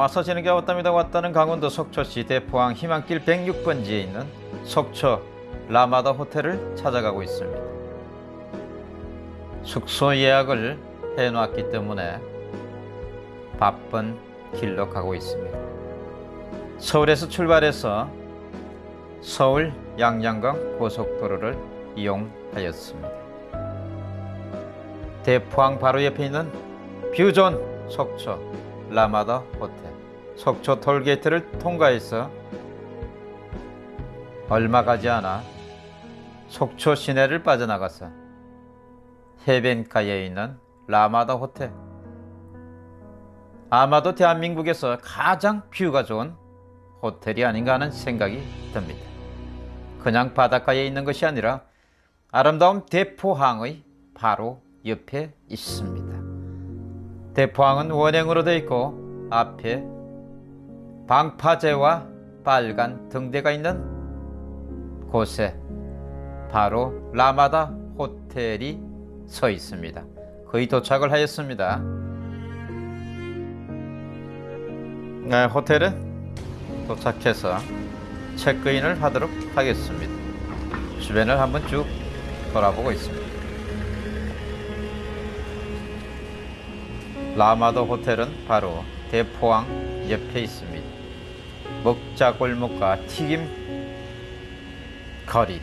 와서 지는 게 왔답니다. 왔다는 강원도 속초시 대포항 희망길 106번지에 있는 속초 라마다 호텔을 찾아가고 있습니다. 숙소 예약을 해놨기 때문에 바쁜 길로 가고 있습니다. 서울에서 출발해서 서울 양양강 고속도로를 이용하였습니다. 대포항 바로 옆에 있는 view 좋은 속초 라마다 호텔 속초 톨게이트를 통과해서 얼마 가지 않아 속초 시내를 빠져나가서 해변가에 있는 라마다 호텔 아마도 대한민국에서 가장 view가 좋은 호텔이 아닌가 하는 생각이 듭니다. 그냥 바닷가에 있는 것이 아니라 아름다운 대포항의 바로 옆에 있습니다. 대포항은 원형으로 되어 있고 앞에 방파제와 빨간 등대가 있는 곳에 바로 라마다 호텔이 서 있습니다. 거의 도착을 하였습니다. 네, 호텔은 도착해서 체크인을 하도록 하겠습니다. 주변을 한번 쭉 돌아보고 있습니다. 라마도 호텔은 바로 대포항 옆에 있습니다. 먹자 골목과 튀김 거리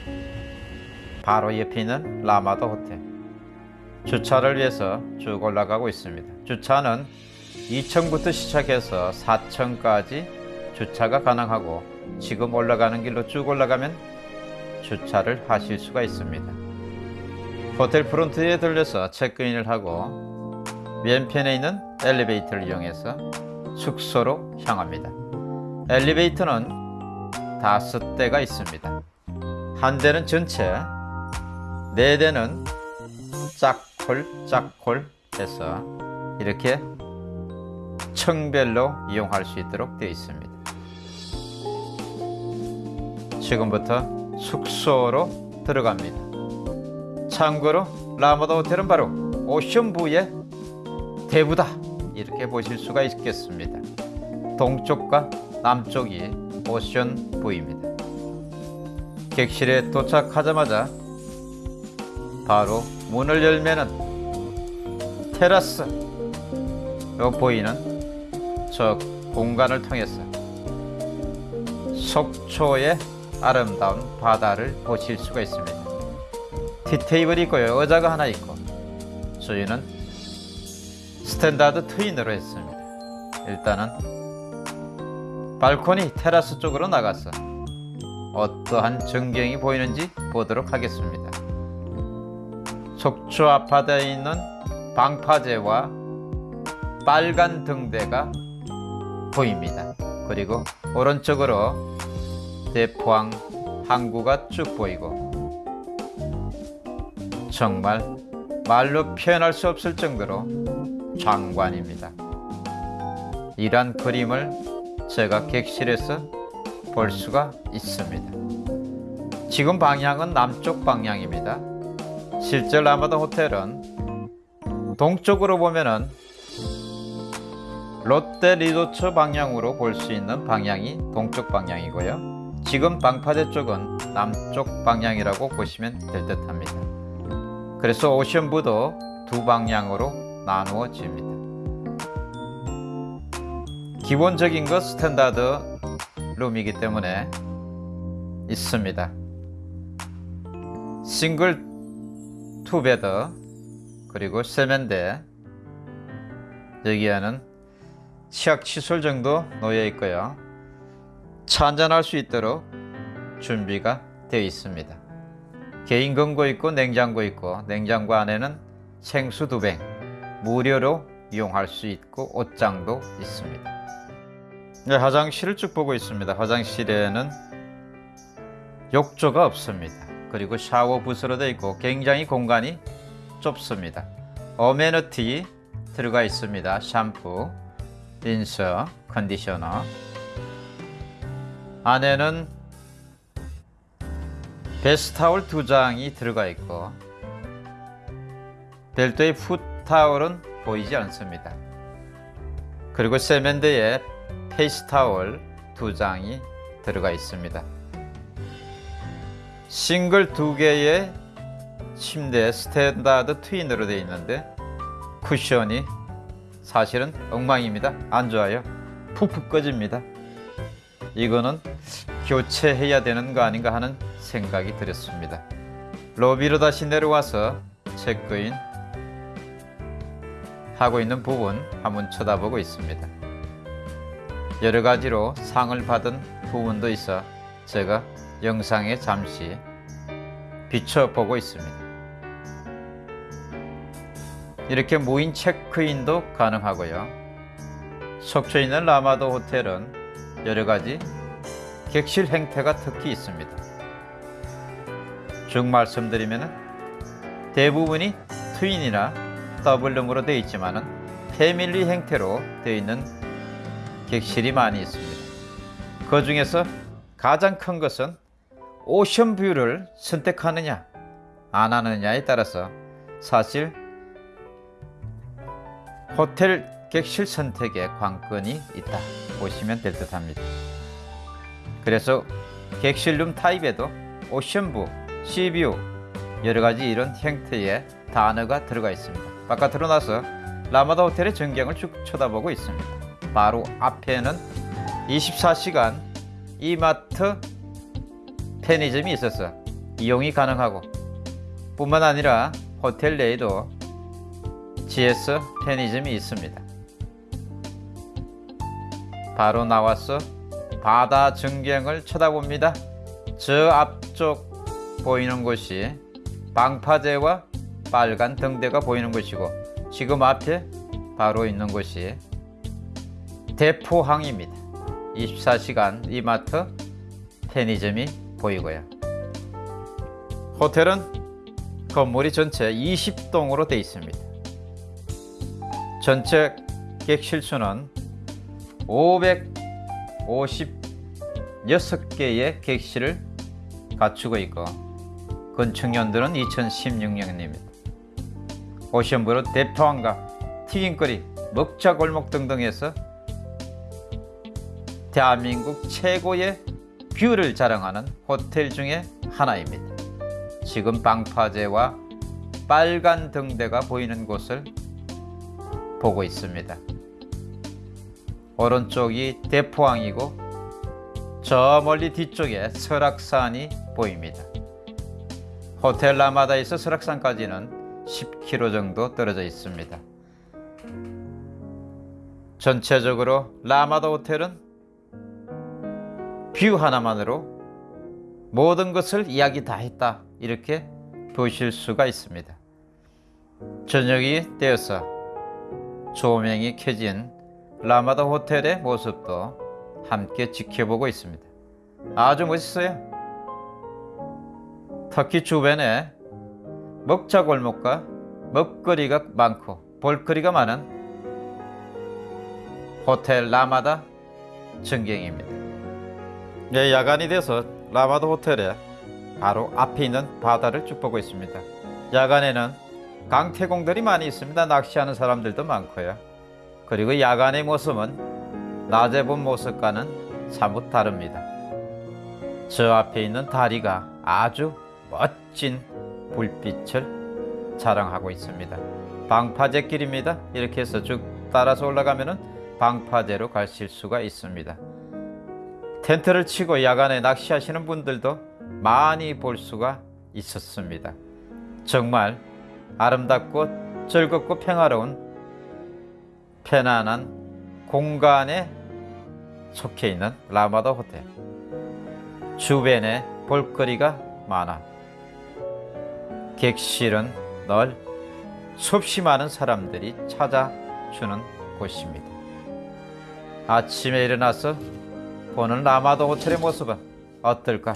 바로 옆에 있는 라마도 호텔 주차를 위해서 쭉 올라가고 있습니다. 주차는 2층부터 시작해서 4층까지 주차가 가능하고 지금 올라가는 길로 쭉 올라가면 주차를 하실 수가 있습니다. 호텔 프론트에 들려서 체크인을 하고 왼편에 있는 엘리베이터를 이용해서 숙소로 향합니다. 엘리베이터는 다섯 대가 있습니다. 한 대는 전체, 네 대는 짝콜 짝콜 해서 이렇게 층별로 이용할 수 있도록 되어 있습니다. 지금부터 숙소로 들어갑니다. 참고로 라마다 호텔은 바로 오션부의 대부다 이렇게 보실 수가 있겠습니다. 동쪽과 남쪽이 오션 부입니다. 객실에 도착하자마자 바로 문을 열면은 테라스로 보이는 저 공간을 통해서 속초의 아름다운 바다를 보실 수가 있습니다. tea table이 있고요. 의자가 하나 있고 저희는 standard twin으로 했습니다. 일단은 발코니 테라스 쪽으로 나가서 어떠한 전경이 보이는지 보도록 하겠습니다. 속초 아파트에 있는 방파제와 빨간 등대가 보입니다. 그리고 오른쪽으로 대포항 항구가 쭉 보이고 정말 말로 표현할 수 없을 정도로 장관입니다. 이러한 그림을 제가 객실에서 볼 수가 있습니다. 지금 방향은 남쪽 방향입니다. 실제 라마다 호텔은 동쪽으로 보면은 롯데 리조트 방향으로 볼 수 있는 방향이 동쪽 방향이고요. 지금 방파제 쪽은 남쪽 방향이라고 보시면 될 듯 합니다. 그래서 오션부도 두 방향으로 나누어집니다. 기본적인 것 standard room이기 때문에 있습니다. single two bed 그리고 세면대 여기에는 치약 칫솔 정도 놓여 있고요. 차 한잔할 수 있도록 준비가 되어 있습니다. 개인 금고 있고 냉장고 있고 냉장고 안에는 생수 두병 무료로 이용할 수 있고 옷장도 있습니다. 네, 화장실을 쭉 보고 있습니다. 화장실에는 욕조가 없습니다. 그리고 샤워 부스로 되어 있고 굉장히 공간이 좁습니다. 어메니티 들어가 있습니다. 샴푸, 린서, 컨디셔너. 안에는 bath towel 두 장이 들어가 있고 별도의 foot towel은 보이지 않습니다. 그리고 세면대에 face towel 두 장이 들어가 있습니다. 싱글 두 개의 침대 standard twin으로 되어 있는데 쿠션이 사실은 엉망입니다. 안 좋아요. 푹푹 꺼집니다. 이거는 교체해야 되는 거 아닌가 하는 생각이 들었습니다. 로비로 다시 내려와서 체크인 하고 있는 부분 한번 쳐다보고 있습니다. 여러 가지로 상을 받은 부분도 있어 제가 영상에 잠시 비춰보고 있습니다. 이렇게 무인 체크인도 가능하고요. 속초 있는 라마도 호텔은 여러 가지 객실 행태가 특히 있습니다. 쭉 말씀드리면 대부분이 트윈이나 더블룸으로 되어 있지만 패밀리 행태로 되어 있는 객실이 많이 있습니다. 그 중에서 가장 큰 것은 오션뷰를 선택하느냐 안 하느냐에 따라서 사실 호텔 객실 선택에 관건이 있다 보시면 될 듯 합니다. 그래서 객실룸 타입에도 오션뷰, 시뷰 여러 가지 이런 형태의 단어가 들어가 있습니다. 바깥으로 나서 라마다 호텔의 전경을 쭉 쳐다보고 있습니다. 바로 앞에는 24시간 이마트 편의점이 있어서 이용이 가능하고 뿐만 아니라 호텔 내에도 GS 편의점이 있습니다. 바로 나와서 바다 전경을 쳐다봅니다. 저 앞쪽 보이는 곳이 방파제와 빨간 등대가 보이는 곳이고 지금 앞에 바로 있는 곳이 대포항입니다. 24시간 이마트 편의점이 보이고요. 호텔은 건물이 전체 20동으로 되어 있습니다. 전체 객실 수는 556개의 객실을 갖추고 있고 건축년도는 2016년입니다. ocean view로 대포항과 튀김거리, 먹자골목 등등에서 대한민국 최고의 view를 자랑하는 호텔 중에 하나입니다. 지금 방파제와 빨간 등대가 보이는 곳을 보고 있습니다. 오른쪽이 대포항이고 저 멀리 뒤쪽에 설악산이 보입니다. 호텔 라마다에서 설악산까지는 10km 정도 떨어져 있습니다. 전체적으로 라마다 호텔은 뷰 하나만으로 모든 것을 이야기 다 했다 이렇게 보실 수가 있습니다. 저녁이 되어서 조명이 켜진 라마다 호텔의 모습도 함께 지켜보고 있습니다. 아주 멋있어요. 특히 주변에 먹자 골목과 먹거리가 많고 볼거리가 많은 호텔 라마다 전경입니다. 네, 야간이 돼서 라마다 호텔에 바로 앞에 있는 바다를 쭉 보고 있습니다. 야간에는 강태공들이 많이 있습니다. 낚시하는 사람들도 많고요. 그리고 야간의 모습은 낮에 본 모습과는 사뭇 다릅니다. 저 앞에 있는 다리가 아주 멋진 불빛을 자랑하고 있습니다. 방파제 길입니다. 이렇게 해서 쭉 따라서 올라가면은 방파제로 가실 수가 있습니다. 텐트를 치고 야간에 낚시하시는 분들도 많이 볼 수가 있었습니다. 정말 아름답고 즐겁고 평화로운 편안한 공간에 속해 있는 라마다 호텔. 주변에 볼거리가 많아. 객실은 널 수없이 많은 사람들이 찾아주는 곳입니다. 아침에 일어나서 보는 라마다 호텔의 모습은 어떨까?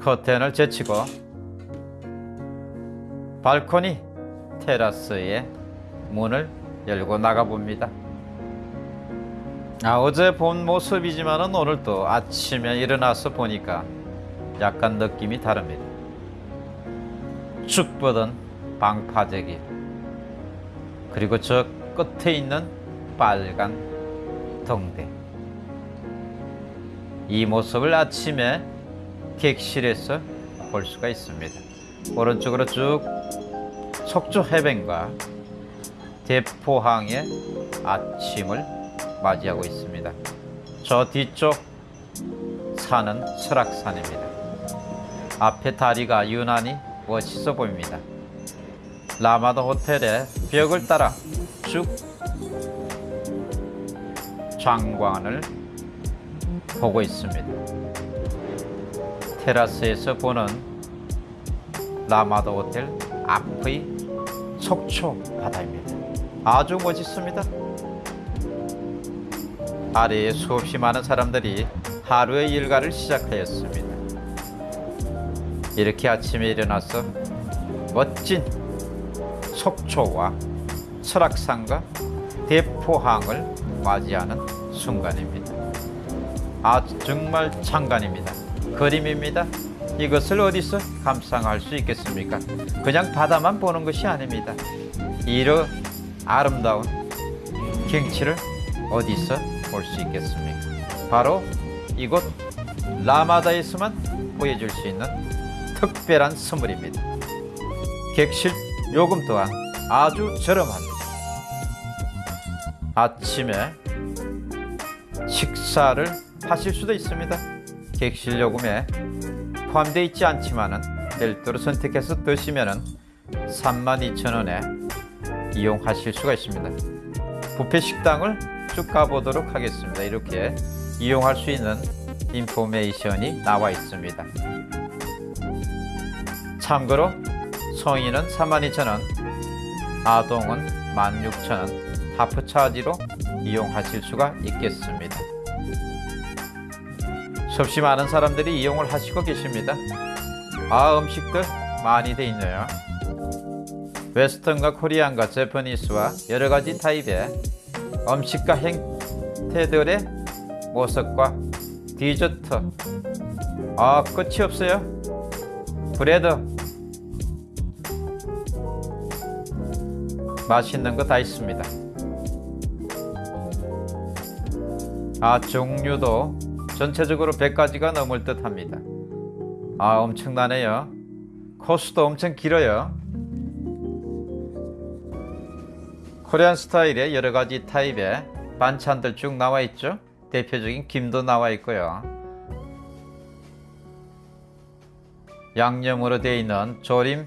커튼을 제치고 발코니 테라스에 문을 열고 나가 봅니다. 아, 어제 본 모습이지만은 오늘 또 아침에 일어나서 보니까 약간 느낌이 다릅니다. 쭉 뻗은 방파제길 그리고 저 끝에 있는 빨간 동대 이 모습을 아침에 객실에서 볼 수가 있습니다. 오른쪽으로 쭉 속초 해변과 대포항의 아침을 맞이하고 있습니다. 저 뒤쪽 산은 설악산입니다. 앞에 다리가 유난히 멋있어 보입니다. 라마다 호텔의 벽을 따라 쭉 장관을 보고 있습니다. 테라스에서 보는 라마다 호텔 앞의 속초 바다입니다. 아주 멋있습니다. 아래에 수없이 많은 사람들이 하루의 일과를 시작하였습니다. 이렇게 아침에 일어나서 멋진 속초와 설악산과 대포항을 맞이하는 순간입니다. 아 정말 장관입니다. 그림입니다. 이것을 어디서 감상할 수 있겠습니까? 그냥 바다만 보는 것이 아닙니다. 이런 아름다운 경치를 어디서 볼 수 있겠습니까? 바로 이곳 라마다에서만 보여줄 수 있는 특별한 선물입니다. 객실 요금 또한 아주 저렴합니다. 아침에 식사를 하실 수도 있습니다. 객실 요금에 포함되어 있지 않지만은 별도로 선택해서 드시면은 32,000원에 이용하실 수가 있습니다. 부페 식당을 쭉 가보도록 하겠습니다. 이렇게 이용할 수 있는 인포메이션이 나와 있습니다. 참고로 성인은 32,000원, 아동은 16,000원 하프 차지로 이용하실 수가 있겠습니다. 수없이 많은 사람들이 이용을 하시고 계십니다. 아 음식들 많이 돼 있네요. 웨스턴과 코리안과 재퍼니스와 여러 가지 타입의 음식과 행태들의 모습과 디저트 아 끝이 없어요. 브레드 맛있는 거 다 있습니다. 아 종류도 전체적으로 100가지가 넘을 듯 합니다. 아 엄청나네요. 코스도 엄청 길어요. 코리안 스타일의 여러 가지 타입의 반찬들 쭉 나와 있죠. 대표적인 김도 나와 있고요. 양념으로 되어 있는 조림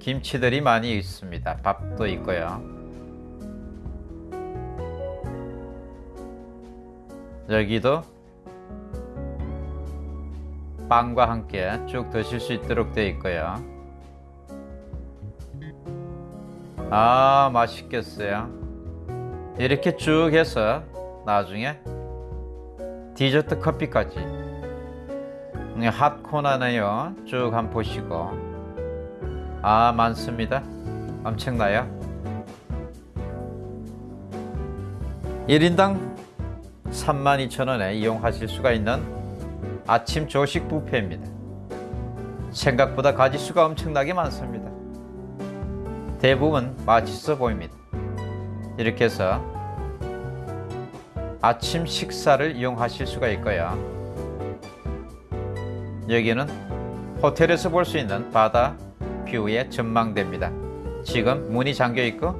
김치들이 많이 있습니다. 밥도 있고요. 여기도 빵과 함께 쭉 드실 수 있도록 되어 있고요. 아, 맛있겠어요. 이렇게 쭉 해서 나중에 디저트 커피까지 핫코나네요. 쭉 한번 보시고 아 많습니다. 엄청나요. 1인당 32,000원에 이용하실 수가 있는 아침 조식 뷔페입니다. 생각보다 가지수가 엄청나게 많습니다. 대부분 맛있어 보입니다. 이렇게 해서 아침 식사를 이용하실 수가 있고요. 여기는 호텔에서 볼 수 있는 바다 뷰의 전망대입니다. 지금 문이 잠겨 있고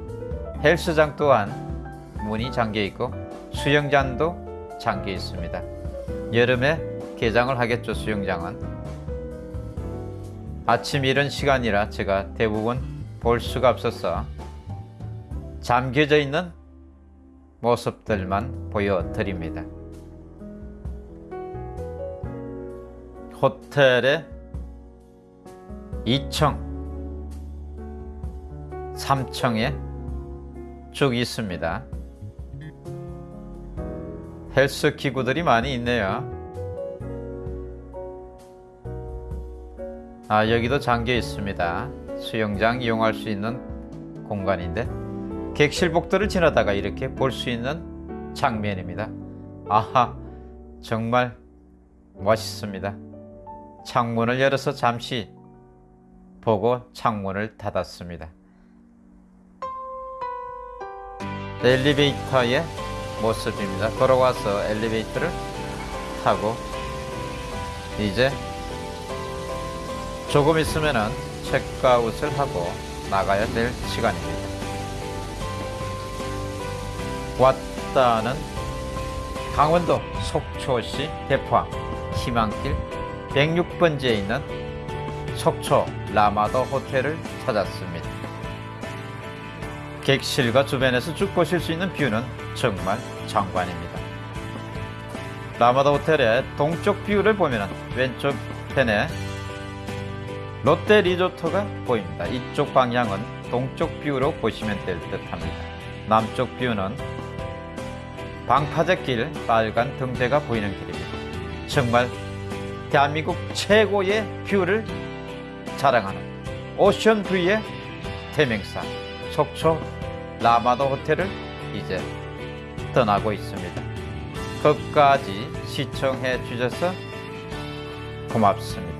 헬스장 또한 문이 잠겨 있고 수영장도 잠겨 있습니다. 여름에 개장을 하겠죠 수영장은 아침 이런 시간이라 제가 대부분 볼 수가 없어서 잠겨져 있는 모습들만 보여드립니다. 호텔의 2층, 3층에 쭉 있습니다. 헬스 기구들이 많이 있네요. 아, 여기도 잠겨 있습니다. 수영장 이용할 수 있는 공간인데 객실복도를 지나다가 이렇게 볼 수 있는 장면입니다. 아하, 정말 멋있습니다. 창문을 열어서 잠시 보고 창문을 닫았습니다. 엘리베이터의 모습입니다. 돌아와서 엘리베이터를 타고 이제 조금 있으면은 체크아웃을 하고 나가야 될 시간입니다. 왔다는 강원도 속초시 대포항 희망길 106번지에 있는 속초 라마더 호텔을 찾았습니다. 객실과 주변에서 쭉 보실 수 있는 뷰는 정말 장관입니다. 라마다 호텔의 동쪽 뷰를 보면 왼쪽 편에 롯데 리조트가 보입니다. 이쪽 방향은 동쪽 뷰로 보시면 될 듯합니다. 남쪽 뷰는 방파제길 빨간 등대가 보이는 길입니다. 정말 대한민국 최고의 뷰를 자랑하는 오션 뷰의 대명사 속초 라마다 호텔을 이제 떠나고 있습니다. 끝까지 시청해 주셔서 고맙습니다.